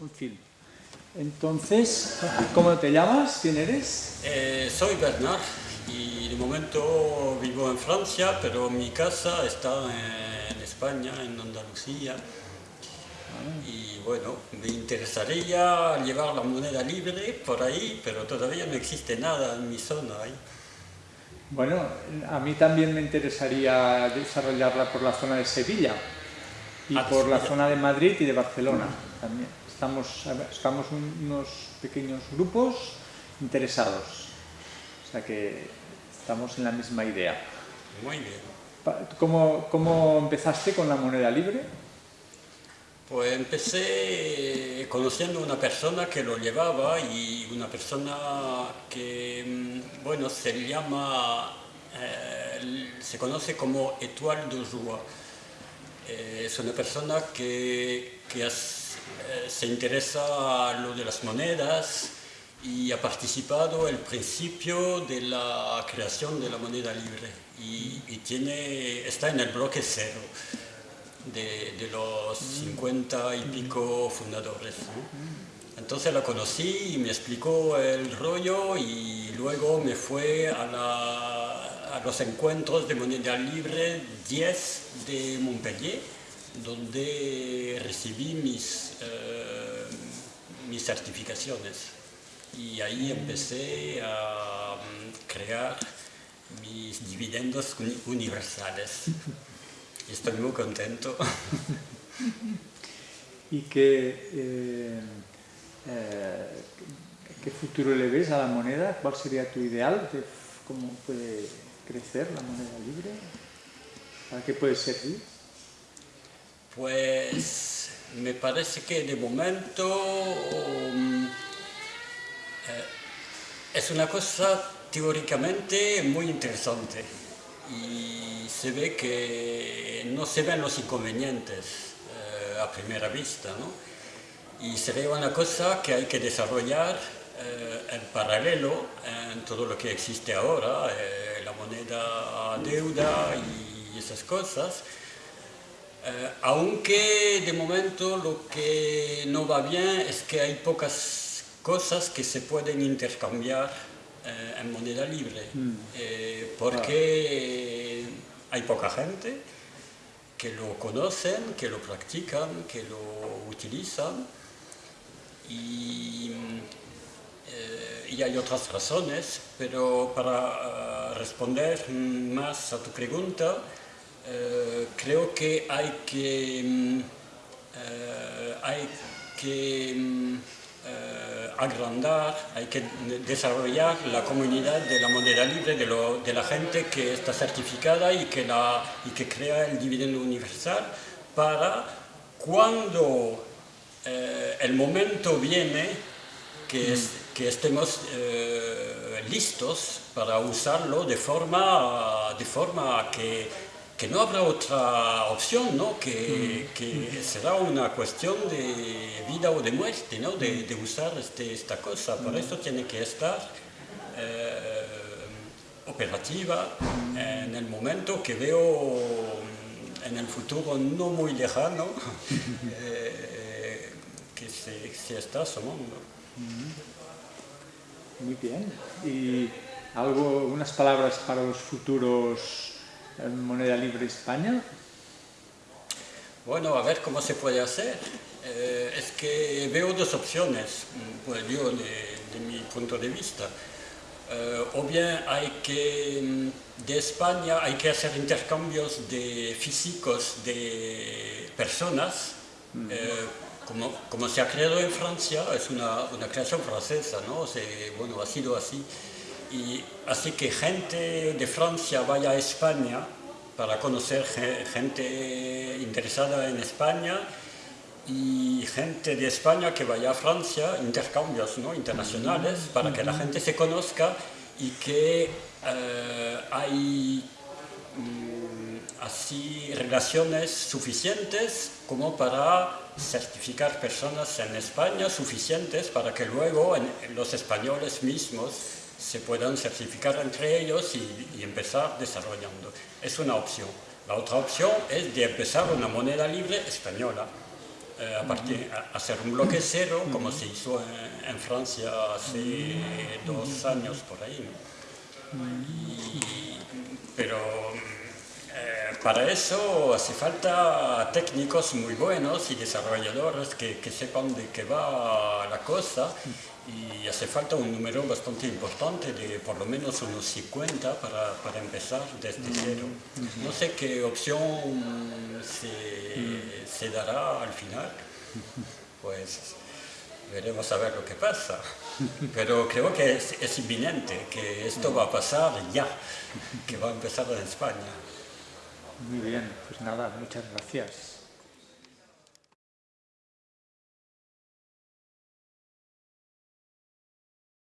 Un film. Entonces, ¿cómo te llamas? ¿Quién eres? Eh, soy Bernard y de momento vivo en Francia, pero mi casa está en España, en Andalucía. Y bueno, me interesaría llevar la moneda libre por ahí, pero todavía no existe nada en mi zona ahí. Bueno, a mí también me interesaría desarrollarla por la zona de Sevilla y Ah, por la zona de Madrid y de Barcelona también. Estamos, estamos unos pequeños grupos interesados, o sea que estamos en la misma idea. Muy bien. ¿Cómo, cómo empezaste con la moneda libre? Pues empecé conociendo una persona que lo llevaba y una persona que, mm, bueno, se llama, eh, se conoce como Étoile de Joie. Eh, es una persona que, que has- eh, se interesa a lo de las monedas y ha participado el principio de la creación de la moneda libre y, y tiene, está en el bloque cero de, de los 50 y pico fundadores. ¿no? Entonces la conocí y me explicó el rollo y luego me fue a, la- a los encuentros de moneda libre 10 de Montpellier, donde recibí mis, eh, mis certificaciones. Y ahí empecé a mm, crear mis dividendos uni- universales. Estoy muy contento. ¿Y qué, eh, eh, qué futuro le ves a la moneda? ¿Cuál sería tu ideal cómo puede crecer la moneda libre? ¿Para qué puede servir? Pues me parece que de momento mm, eh, es una cosa teóricamente muy interesante y se ve que no se ven los inconvenientes eh, a primera vista, ¿no? Y sería una cosa que hay que desarrollar eh, en paralelo en todo lo que existe ahora, la moneda deuda y esas cosas. Eh, aunque de momento lo que no va bien es que hay pocas cosas que se pueden intercambiar eh, en moneda libre, Eh, porque hay poca gente que lo conocen, que lo practican, que lo utilizan. Y, eh, y hay otras razones, pero para responder más a tu pregunta, eh, creo que hay que, mm, eh, hay que mm, eh, agrandar, hay que desarrollar la comunidad de la moneda libre, de, la gente que está certificada y que, crea el dividendo universal para cuando el momento viene que, es- que estemos listos para usarlo de forma, de forma que, que no habrá otra opción, ¿no? que, será una cuestión de vida o de muerte, ¿no? de, usar este- esta cosa. Por eso tiene que estar eh, operativa en el momento que veo en el futuro no muy lejano eh, que se, está asomando. Muy bien. ¿Y algo, unas palabras para los futuros moneda libre España? Bueno, a ver cómo se puede hacer. Eh, es que veo dos opciones, mm, pues yo de, de mi punto de vista. Eh, o bien hay que, mm, de España hay que hacer intercambios de físicos de personas, eh, como, como se ha creado en Francia, es una, una creación francesa, ¿no? Se- bueno, ha sido así. Y así que gente de Francia vaya a España para conocer ge- gente interesada en España y gente de España que vaya a Francia, intercambios ¿no? internacionales, para que la gente se conozca y que eh, hay mm, así relaciones suficientes como para certificar personas en España, suficientes para que luego en- en los españoles mismos se puedan certificar entre ellos y, y empezar desarrollando. Es una opción. La otra opción es de empezar una moneda libre española eh, a partir, a hacer un bloque cero, como se hizo en, en Francia hace dos años por ahí. ¿no? Y- pero eh, para eso hace falta técnicos muy buenos y desarrolladores que, que sepan de qué va la cosa y hace falta un número bastante importante de por lo menos unos 50 para, para empezar desde cero. No sé qué opción se, se dará al final, pues veremos a ver lo que pasa. Pero creo que es, es inminente, que esto va a pasar ya, que va a empezar en España. Muy bien, pues nada, muchas gracias.